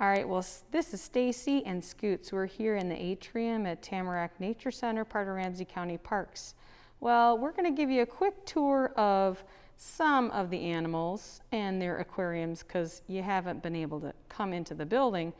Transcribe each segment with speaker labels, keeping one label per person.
Speaker 1: All right, well, this is Stacy and Scoots. We're here in the atrium at Tamarack Nature Center, part of Ramsey County Parks. Well, we're going to give you a quick tour of some of the animals and their aquariums because you haven't been able to come into the building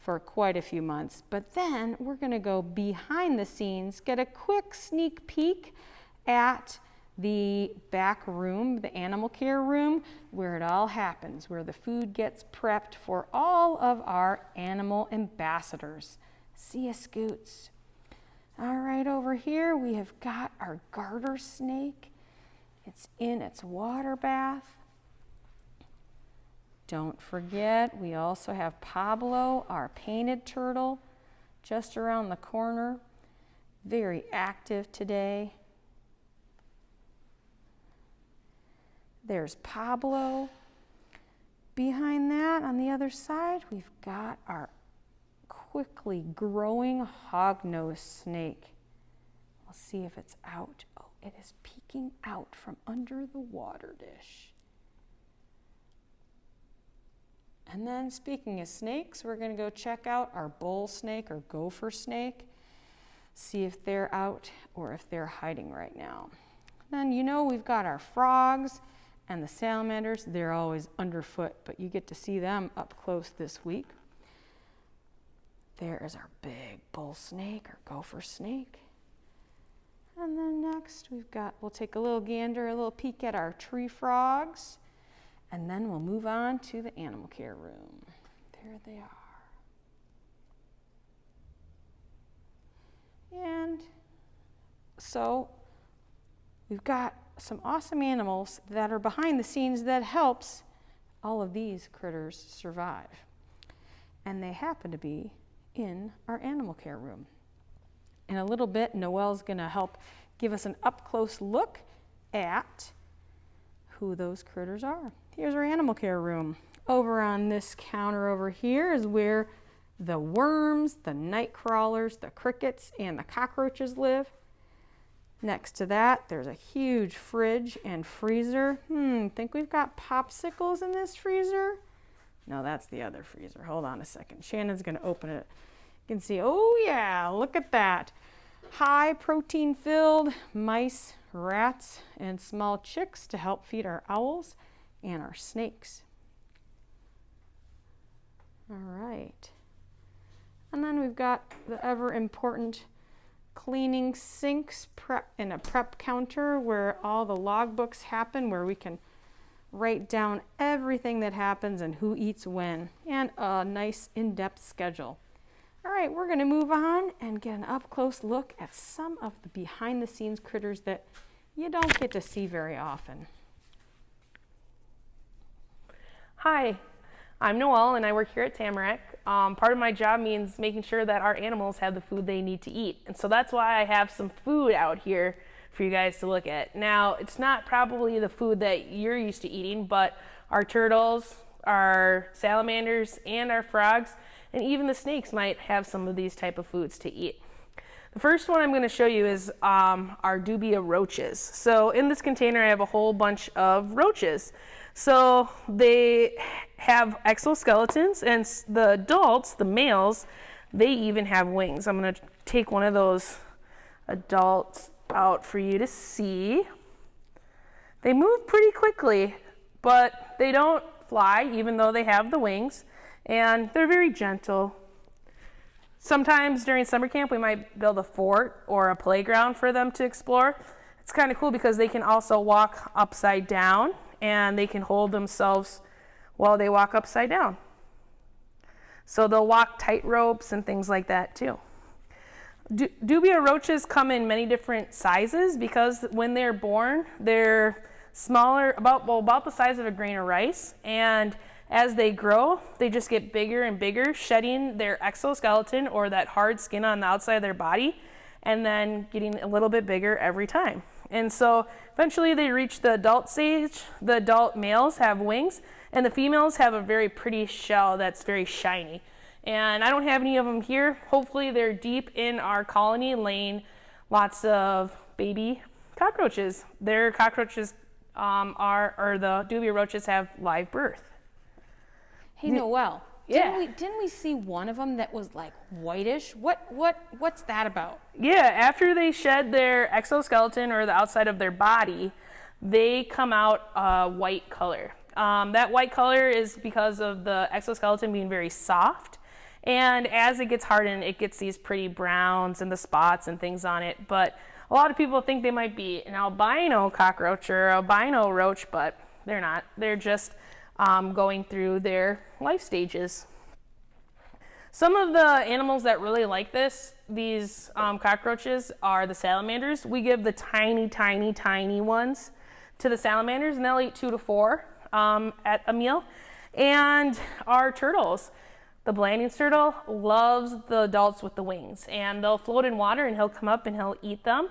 Speaker 1: for quite a few months. But then we're going to go behind the scenes, get a quick sneak peek at the back room, the animal care room, where it all happens, where the food gets prepped for all of our animal ambassadors. See ya, Scoots. All right, over here we have got our garter snake. It's in its water bath. Don't forget, we also have Pablo, our painted turtle, just around the corner. Very active today. There's Pablo. Behind that, on the other side, we've got our quickly growing hognose snake. We'll see if it's out. Oh, it is peeking out from under the water dish. And then speaking of snakes, we're going to go check out our bull snake or gopher snake, see if they're out or if they're hiding right now. Then you know we've got our frogs and the salamanders, they're always underfoot, but you get to see them up close this week. There is our big bull snake or gopher snake. And then next we've got, we'll take a little gander, a little peek at our tree frogs, and then we'll move on to the animal care room. There they are. And so we've got some awesome animals that are behind the scenes that helps all of these critters survive. And they happen to be in our animal care room. In a little bit, Noelle's gonna help give us an up-close look at who those critters are. Here's our animal care room. Over on this counter over here is where the worms, the night crawlers, the crickets, and the cockroaches live. Next to that, there's a huge fridge and freezer. Hmm, think we've got popsicles in this freezer? No, that's the other freezer. Hold on a second. Shannon's gonna open it. You can see, oh yeah, look at that. High protein filled mice, rats, and small chicks to help feed our owls and our snakes. All right. And then we've got the ever important cleaning sinks prep in a prep counter where all the logbooks happen, where we can write down everything that happens and who eats when, and a nice in-depth schedule. All right, we're gonna move on and get an up-close look at some of the behind-the-scenes critters that you don't get to see very often.
Speaker 2: Hi, I'm Noelle and I work here at Tamarack. Um, part of my job means making sure that our animals have the food they need to eat. And so that's why I have some food out here for you guys to look at. Now, it's not probably the food that you're used to eating, but our turtles, our salamanders, and our frogs, and even the snakes might have some of these type of foods to eat. The first one I'm going to show you is um, our dubia roaches. So in this container I have a whole bunch of roaches. So they have exoskeletons and the adults, the males, they even have wings. I'm gonna take one of those adults out for you to see. They move pretty quickly, but they don't fly even though they have the wings and they're very gentle. Sometimes during summer camp we might build a fort or a playground for them to explore. It's kind of cool because they can also walk upside down and they can hold themselves while they walk upside down. So they'll walk tight ropes and things like that too. Du dubia roaches come in many different sizes because when they're born, they're smaller, about, well, about the size of a grain of rice. And as they grow, they just get bigger and bigger, shedding their exoskeleton or that hard skin on the outside of their body, and then getting a little bit bigger every time. And so eventually they reach the adult stage. The adult males have wings and the females have a very pretty shell that's very shiny. And I don't have any of them here. Hopefully they're deep in our colony laying lots of baby cockroaches. Their cockroaches um, are, or the dubia roaches have live birth.
Speaker 1: Hey, Noelle,
Speaker 2: Yeah.
Speaker 1: Didn't we, didn't we see one of them that was like whitish? What, what, what's that about?
Speaker 2: Yeah, after they shed their exoskeleton or the outside of their body, they come out a white color. Um, that white color is because of the exoskeleton being very soft. And as it gets hardened, it gets these pretty browns and the spots and things on it. But a lot of people think they might be an albino cockroach or albino roach, but they're not. They're just um, going through their life stages. Some of the animals that really like this, these um, cockroaches, are the salamanders. We give the tiny, tiny, tiny ones to the salamanders, and they'll eat two to four um, at a meal. And our turtles, the Blandings turtle loves the adults with the wings, and they'll float in water, and he'll come up and he'll eat them.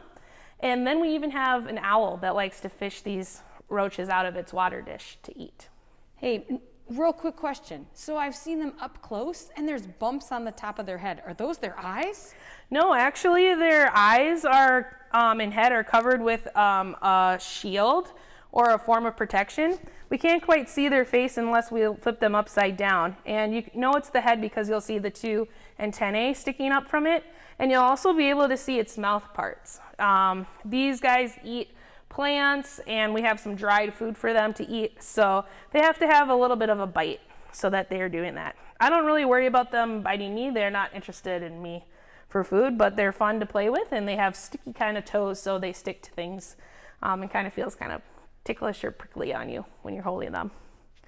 Speaker 2: And then we even have an owl that likes to fish these roaches out of its water dish to eat.
Speaker 1: Hey, real quick question. So I've seen them up close and there's bumps on the top of their head. Are those their eyes?
Speaker 2: No, actually, their eyes are um, and head are covered with um, a shield or a form of protection. We can't quite see their face unless we flip them upside down. And you know it's the head because you'll see the two antennae sticking up from it. And you'll also be able to see its mouth parts. Um, these guys eat plants and we have some dried food for them to eat. So they have to have a little bit of a bite so that they are doing that. I don't really worry about them biting me. They're not interested in me for food, but they're fun to play with and they have sticky kind of toes so they stick to things um, and kind of feels kind of ticklish or prickly on you when you're holding them.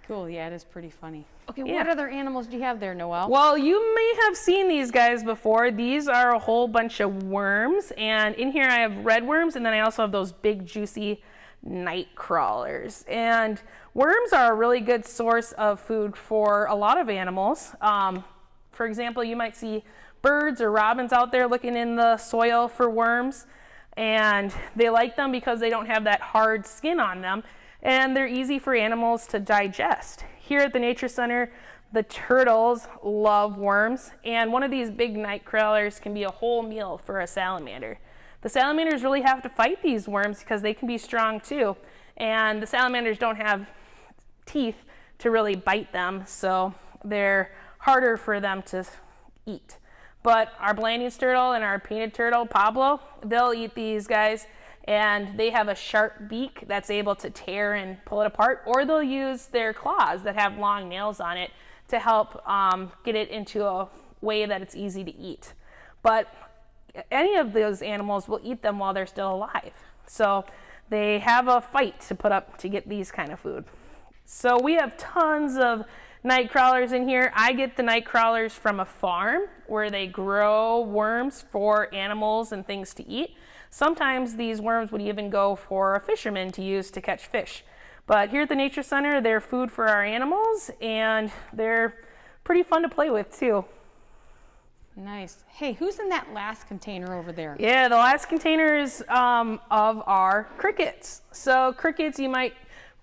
Speaker 1: Cool, yeah, it is pretty funny. Okay,
Speaker 2: Yeah.
Speaker 1: what other animals do you have there, Noelle?
Speaker 2: Well, you may have seen these guys before. These are a whole bunch of worms, and in here I have red worms, and then I also have those big, juicy night crawlers. And worms are a really good source of food for a lot of animals. Um, for example, you might see birds or robins out there looking in the soil for worms, and they like them because they don't have that hard skin on them, and they're easy for animals to digest. Here at the Nature Center, the turtles love worms, and one of these big night crawlers can be a whole meal for a salamander. The salamanders really have to fight these worms because they can be strong too, and the salamanders don't have teeth to really bite them, so they're harder for them to eat. But our Blandings turtle and our painted turtle, Pablo, they'll eat these guys and they have a sharp beak that's able to tear and pull it apart, or they'll use their claws that have long nails on it to help um, get it into a way that it's easy to eat. But any of those animals will eat them while they're still alive. So they have a fight to put up to get these kind of food. So we have tons of night crawlers in here. I get the night crawlers from a farm where they grow worms for animals and things to eat. Sometimes these worms would even go for a fisherman to use to catch fish. But here at the Nature Center, they're food for our animals and they're pretty fun to play with too.
Speaker 1: Nice. Hey, who's in that last container over there?
Speaker 2: Yeah, the last containers um, of our crickets. So crickets, you might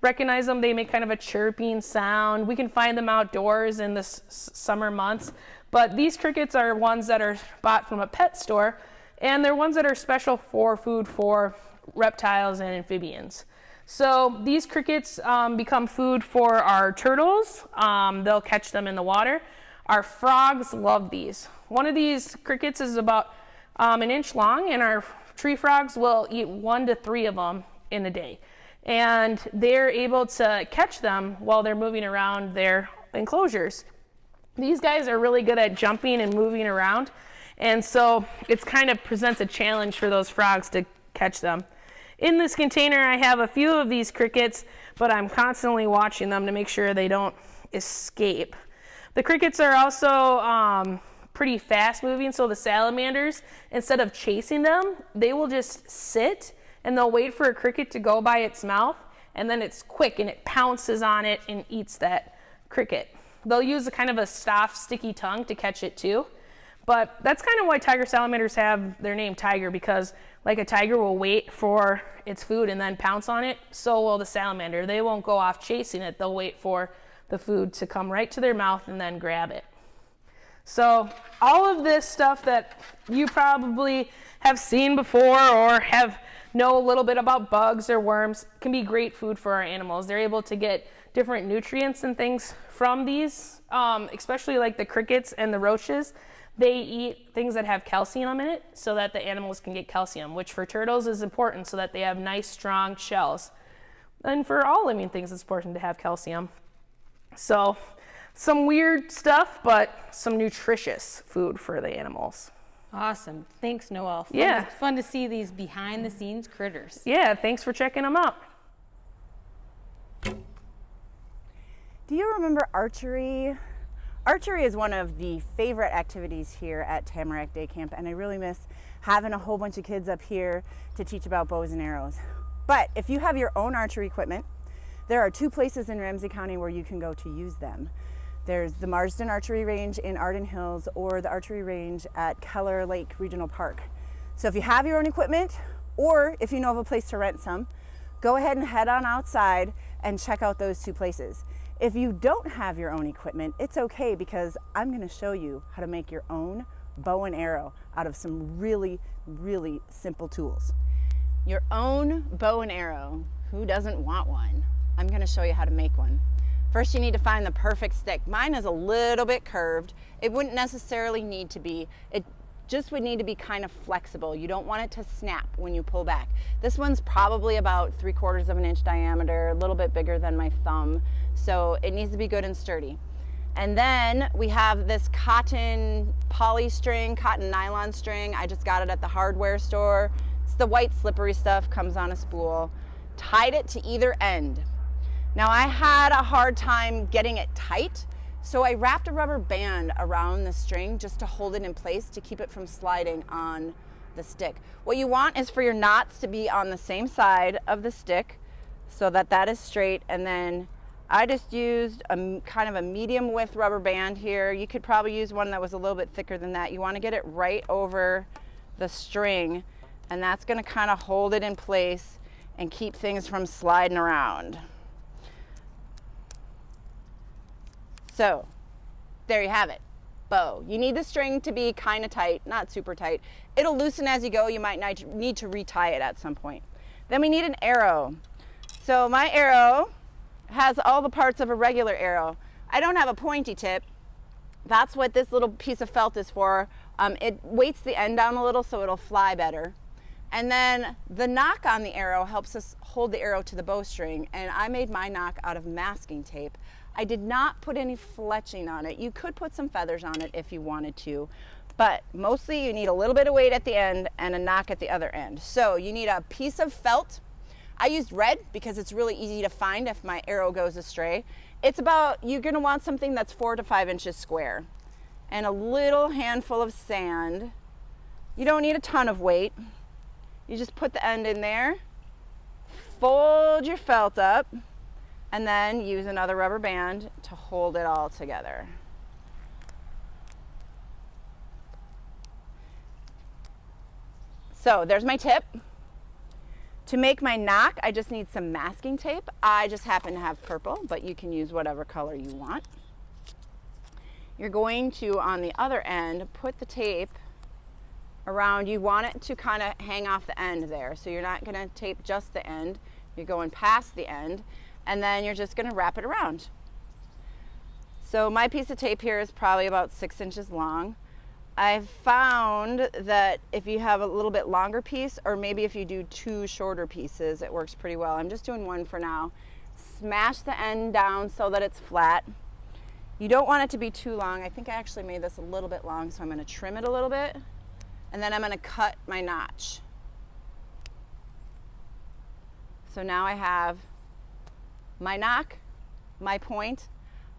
Speaker 2: recognize them. They make kind of a chirping sound. We can find them outdoors in the summer months. But these crickets are ones that are bought from a pet store, and they're ones that are special for food for reptiles and amphibians. So these crickets um, become food for our turtles. Um, they'll catch them in the water. Our frogs love these. One of these crickets is about um, an inch long, and our tree frogs will eat one to three of them in a day. And they're able to catch them while they're moving around their enclosures. These guys are really good at jumping and moving around, and so it's kind of presents a challenge for those frogs to catch them. In this container, I have a few of these crickets, but I'm constantly watching them to make sure they don't escape. The crickets are also um, pretty fast moving, so the salamanders, instead of chasing them, they will just sit and they'll wait for a cricket to go by its mouth, and then it's quick and it pounces on it and eats that cricket. They'll use a kind of a soft, sticky tongue to catch it too. But that's kind of why tiger salamanders have their name tiger because like a tiger will wait for its food and then pounce on it, so will the salamander. They won't go off chasing it. They'll wait for the food to come right to their mouth and then grab it. So all of this stuff that you probably have seen before or have know a little bit about bugs or worms can be great food for our animals. They're able to get different nutrients and things from these, um, especially like the crickets and the roaches. They eat things that have calcium in it so that the animals can get calcium, which for turtles is important so that they have nice, strong shells. And for all living things, it's important to have calcium. So, some weird stuff, but some nutritious food for the animals.
Speaker 1: Awesome. Thanks, Noelle. Fun
Speaker 2: Yeah.
Speaker 1: To, fun to see these behind the scenes critters.
Speaker 2: Yeah, thanks for checking them out.
Speaker 3: Do you remember archery? Archery is one of the favorite activities here at Tamarack Day Camp, and I really miss having a whole bunch of kids up here to teach about bows and arrows. But if you have your own archery equipment, there are two places in Ramsey County where you can go to use them. There's the Marsden Archery Range in Arden Hills or the archery range at Keller Lake Regional Park. So if you have your own equipment or if you know of a place to rent some, go ahead and head on outside and check out those two places. If you don't have your own equipment, it's okay because I'm gonna show you how to make your own bow and arrow out of some really, really simple tools. Your own bow and arrow, who doesn't want one? I'm gonna show you how to make one. First, you need to find the perfect stick. Mine is a little bit curved. It wouldn't necessarily need to be. It just would need to be kind of flexible. You don't want it to snap when you pull back. This one's probably about three quarters of an inch diameter, a little bit bigger than my thumb. So it needs to be good and sturdy. And then we have this cotton poly string, cotton nylon string. I just got it at the hardware store. It's the white slippery stuff, comes on a spool. Tied it to either end. Now I had a hard time getting it tight, so I wrapped a rubber band around the string just to hold it in place to keep it from sliding on the stick. What you want is for your knots to be on the same side of the stick so that that is straight and then I just used a kind of a medium width rubber band here. You could probably use one that was a little bit thicker than that. You want to get it right over the string and that's going to kind of hold it in place and keep things from sliding around. So there you have it, bow. You need the string to be kind of tight, not super tight. It'll loosen as you go. You might need to retie it at some point. Then we need an arrow. So my arrow has all the parts of a regular arrow. I don't have a pointy tip. That's what this little piece of felt is for. Um, it weights the end down a little so it'll fly better. And then the nock on the arrow helps us hold the arrow to the bowstring. And I made my nock out of masking tape. I did not put any fletching on it. You could put some feathers on it if you wanted to, but mostly you need a little bit of weight at the end and a nock at the other end. So you need a piece of felt. I used red because it's really easy to find if my arrow goes astray. It's about, you're gonna want something that's four to five inches square and a little handful of sand. You don't need a ton of weight. You just put the end in there, fold your felt up, and then use another rubber band to hold it all together. So there's my tip. To make my nock, I just need some masking tape. I just happen to have purple, but you can use whatever color you want. You're going to, on the other end, put the tape around. You want it to kind of hang off the end there. So you're not gonna tape just the end. You're going past the end and then you're just gonna wrap it around. So my piece of tape here is probably about six inches long. I've found that if you have a little bit longer piece, or maybe if you do two shorter pieces, it works pretty well. I'm just doing one for now. Smash the end down so that it's flat. You don't want it to be too long. I think I actually made this a little bit long, so I'm gonna trim it a little bit. And then I'm gonna cut my notch. So now I have my nock, my point.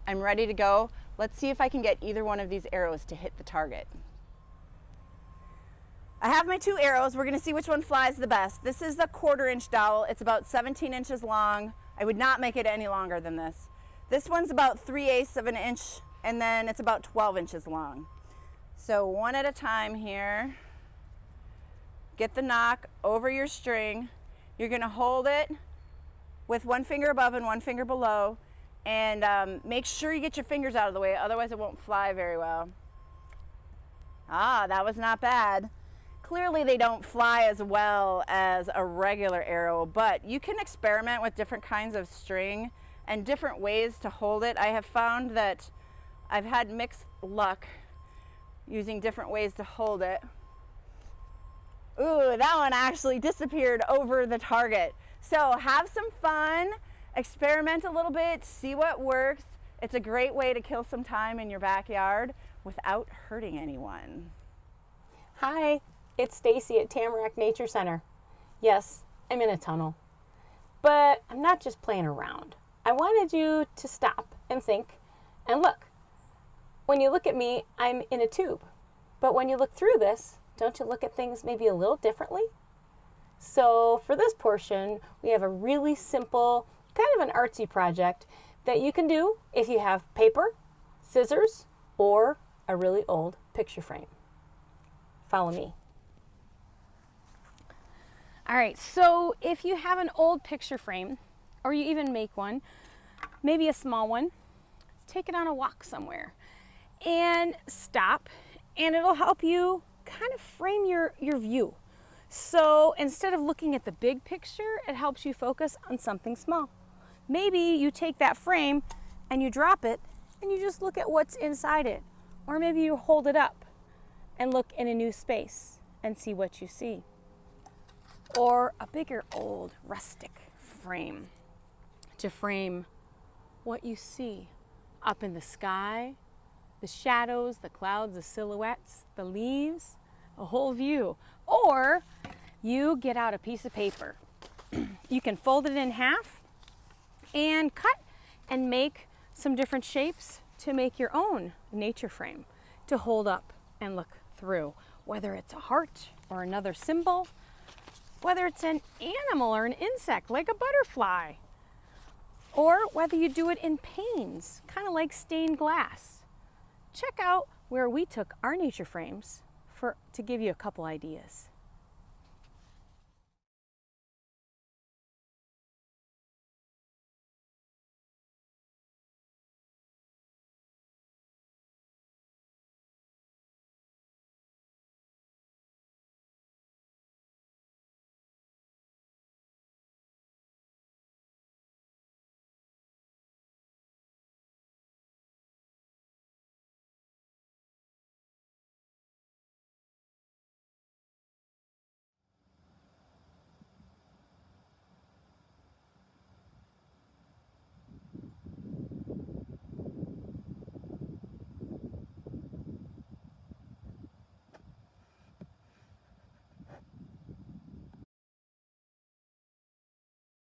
Speaker 3: I'm ready to go. Let's see if I can get either one of these arrows to hit the target. I have my two arrows. We're gonna see which one flies the best. This is the quarter inch dowel. It's about 17 inches long. I would not make it any longer than this. This one's about 3 eighths of an inch and then it's about 12 inches long. So one at a time here. Get the nock over your string. You're gonna hold it with one finger above and one finger below and um, make sure you get your fingers out of the way, otherwise it won't fly very well. Ah, that was not bad. Clearly they don't fly as well as a regular arrow, but you can experiment with different kinds of string and different ways to hold it. I have found that I've had mixed luck using different ways to hold it. Ooh, that one actually disappeared over the target. So have some fun, experiment a little bit, see what works. It's a great way to kill some time in your backyard without hurting anyone.
Speaker 4: Hi, it's Stacy at Tamarack Nature Center. Yes, I'm in a tunnel. But I'm not just playing around. I wanted you to stop and think and look. When you look at me, I'm in a tube. But when you look through this, don't you look at things maybe a little differently? So for this portion, we have a really simple, kind of an artsy project that you can do if you have paper, scissors, or a really old picture frame. Follow me.
Speaker 1: All right, so if you have an old picture frame, or you even make one, maybe a small one, take it on a walk somewhere and stop, and it'll help you kind of frame your, your view. So instead of looking at the big picture, it helps you focus on something small. Maybe you take that frame and you drop it and you just look at what's inside it. Or maybe you hold it up and look in a new space and see what you see. Or a bigger old rustic frame to frame what you see up in the sky, the shadows, the clouds, the silhouettes, the leaves, a whole view. Or you get out a piece of paper. you can fold it in half and cut and make some different shapes to make your own nature frame to hold up and look through, whether it's a heart or another symbol, whether it's an animal or an insect like a butterfly, or whether you do it in panes, kind of like stained glass. Check out where we took our nature frames for, to give you a couple ideas.